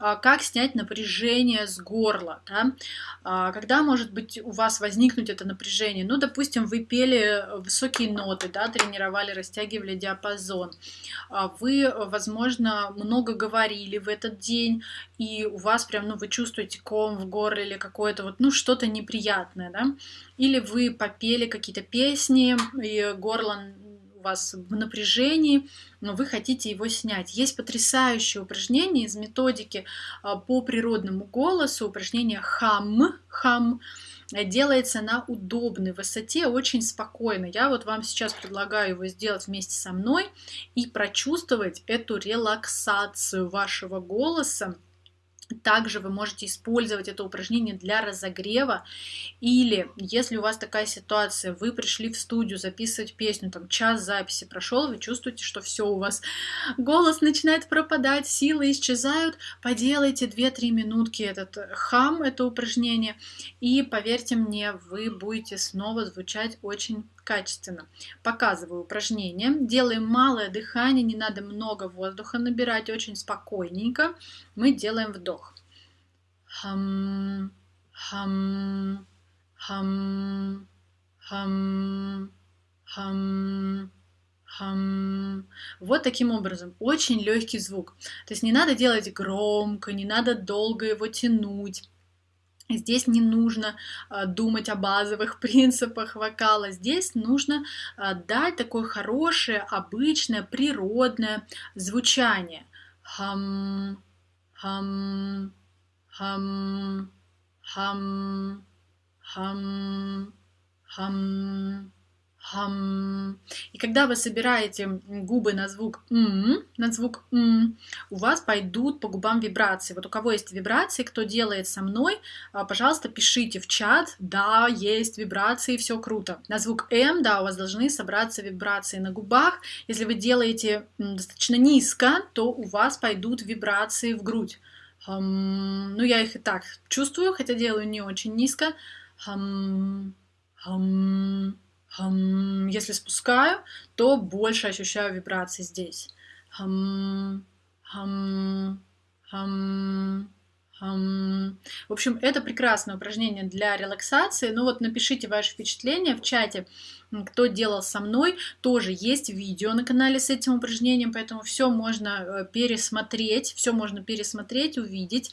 а, как снять напряжение с горла. Да? А, когда, может быть, у вас возникнуть это напряжение? Ну, допустим, вы пели высокие ноты, да, тренировали, растягивали диапазон. Вы, возможно, много говорили в этот день, и у вас прям, ну, вы чувствуете ком в горле или какое-то вот, ну, что-то неприятное, да? Или вы попели какие-то песни, и горло вас в напряжении, но вы хотите его снять. Есть потрясающее упражнение из методики а, по природному голосу, упражнение хам, хам, делается на удобной высоте, очень спокойно. Я вот вам сейчас предлагаю его сделать вместе со мной и прочувствовать эту релаксацию вашего голоса, также вы можете использовать это упражнение для разогрева. Или, если у вас такая ситуация, вы пришли в студию записывать песню, там час записи прошел, вы чувствуете, что все у вас, голос начинает пропадать, силы исчезают, поделайте 2-3 минутки этот хам, это упражнение, и поверьте мне, вы будете снова звучать очень качественно. Показываю упражнение. Делаем малое дыхание, не надо много воздуха набирать, очень спокойненько. Мы делаем вдох. Хам, хам, хам, хам, хам, хам. Вот таким образом. Очень легкий звук. То есть не надо делать громко, не надо долго его тянуть. Здесь не нужно а, думать о базовых принципах вокала, здесь нужно а, дать такое хорошее, обычное, природное звучание. Хам, хам, хам, хам, хам, хам хам. И когда вы собираете губы на звук м, на звук м, у вас пойдут по губам вибрации. Вот у кого есть вибрации, кто делает со мной, а, пожалуйста, пишите в чат, да, есть вибрации, все круто. На звук м, да, у вас должны собраться вибрации на губах. Если вы делаете достаточно низко, то у вас пойдут вибрации в грудь. Хам, ну, я их и так чувствую, хотя делаю не очень низко. Хам, хам. Если спускаю, то больше ощущаю вибрации здесь. Хам, хам, хам, хам. В общем, это прекрасное упражнение для релаксации. Ну вот напишите ваши впечатления в чате, кто делал со мной. Тоже есть видео на канале с этим упражнением, поэтому все можно э, пересмотреть, все можно пересмотреть, увидеть.